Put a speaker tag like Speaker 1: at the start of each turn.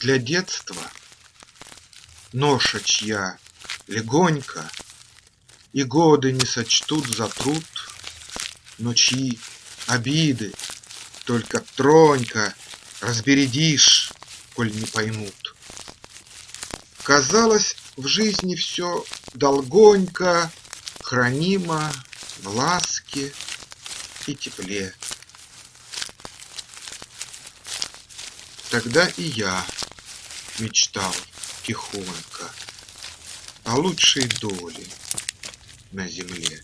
Speaker 1: для детства Ноша чья легонько, И годы не сочтут за труд, Но чьи обиды только тронько Разбередишь, коль не поймут. Казалось, в жизни все долгонько Хранимо в ласке и тепле. Тогда и я мечтал тихонько О лучшей доле на земле.